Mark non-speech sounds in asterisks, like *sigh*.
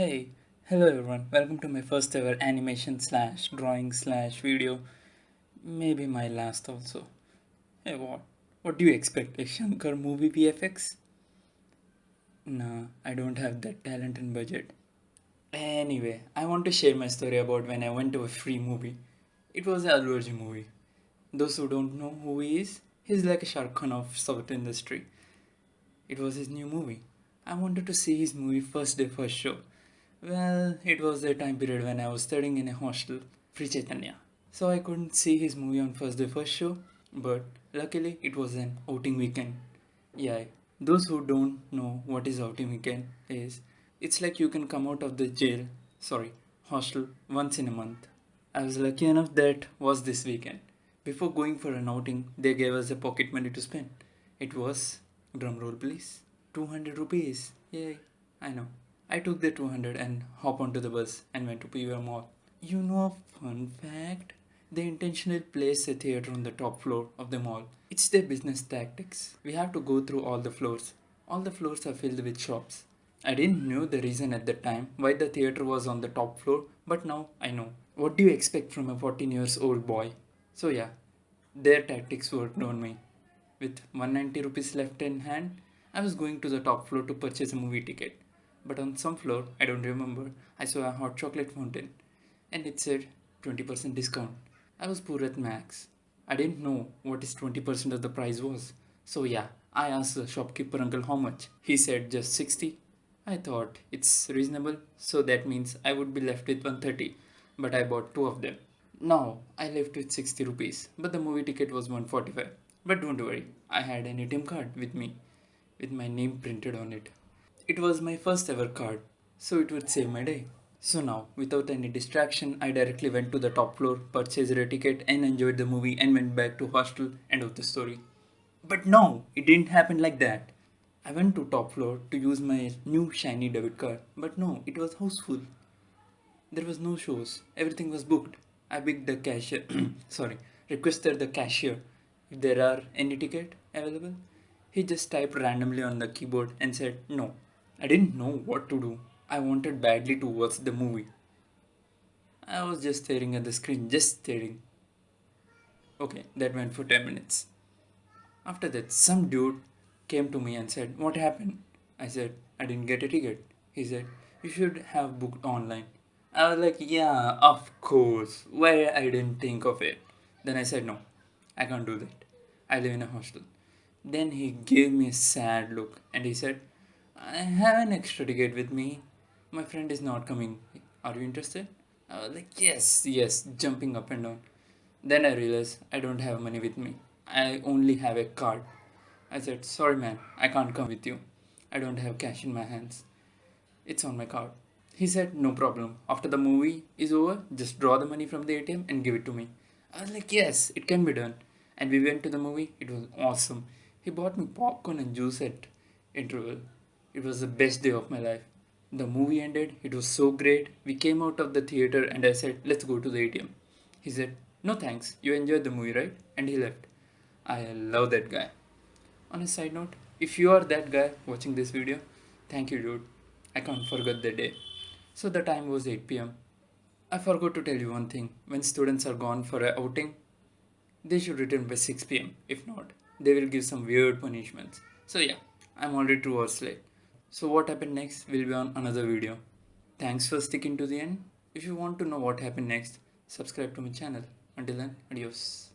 Hey, hello everyone, welcome to my first ever animation slash drawing slash video, maybe my last also. Hey, what? What do you expect? A Shankar movie VFX? Nah, I don't have that talent and budget. Anyway, I want to share my story about when I went to a free movie. It was a Allu movie. Those who don't know who he is, he's like a Shah Rukh Khan of South industry. It was his new movie. I wanted to see his movie first day, first show. Well, it was the time period when I was studying in a hostel, Sri Chaitanya. So I couldn't see his movie on first day, first show, but luckily it was an outing weekend. Yeah, those who don't know what is outing weekend is, it's like you can come out of the jail, sorry, hostel once in a month. I was lucky enough that was this weekend. Before going for an outing, they gave us a pocket money to spend. It was, drum roll please, 200 rupees. Yay, I know. I took the 200 and hop onto the bus and went to PVR Mall. You know a fun fact? They intentionally place a theater on the top floor of the mall. It's their business tactics. We have to go through all the floors. All the floors are filled with shops. I didn't know the reason at the time why the theater was on the top floor, but now I know. What do you expect from a 14 years old boy? So yeah, their tactics worked on me. With 190 rupees left in hand, I was going to the top floor to purchase a movie ticket but on some floor, I don't remember, I saw a hot chocolate fountain and it said 20% discount. I was poor at max. I didn't know what is 20% of the price was. So yeah, I asked the shopkeeper uncle how much. He said just 60. I thought it's reasonable, so that means I would be left with 130, but I bought two of them. Now I left with 60 rupees, but the movie ticket was 145. But don't worry, I had an ATM card with me, with my name printed on it. It was my first ever card, so it would save my day. So now, without any distraction, I directly went to the top floor, purchased a ticket and enjoyed the movie and went back to hostel, end of the story. But no, it didn't happen like that. I went to top floor to use my new shiny debit card, but no, it was houseful. There was no shows, everything was booked. I begged the cashier, *clears throat* sorry, requested the cashier if there are any ticket available. He just typed randomly on the keyboard and said no. I didn't know what to do. I wanted badly to watch the movie. I was just staring at the screen, just staring. Okay, that went for 10 minutes. After that, some dude came to me and said, What happened? I said, I didn't get a ticket. He said, You should have booked online. I was like, Yeah, of course. Why I didn't think of it? Then I said, No, I can't do that. I live in a hostel. Then he gave me a sad look and he said, I have an extra ticket with me. My friend is not coming. Are you interested? I was like, yes, yes, jumping up and down. Then I realized I don't have money with me. I only have a card. I said, sorry man, I can't come with you. I don't have cash in my hands. It's on my card. He said, no problem. After the movie is over, just draw the money from the ATM and give it to me. I was like, yes, it can be done. And we went to the movie. It was awesome. He bought me popcorn and juice at interval. It was the best day of my life. The movie ended, it was so great. We came out of the theater and I said, let's go to the ATM. He said, no thanks, you enjoyed the movie, right? And he left. I love that guy. On a side note, if you are that guy watching this video, thank you dude. I can't forget the day. So the time was 8 pm. I forgot to tell you one thing. When students are gone for a outing, they should return by 6 pm. If not, they will give some weird punishments. So yeah, I'm already 2 hours late. So what happened next will be on another video. Thanks for sticking to the end. If you want to know what happened next, subscribe to my channel. Until then, adios.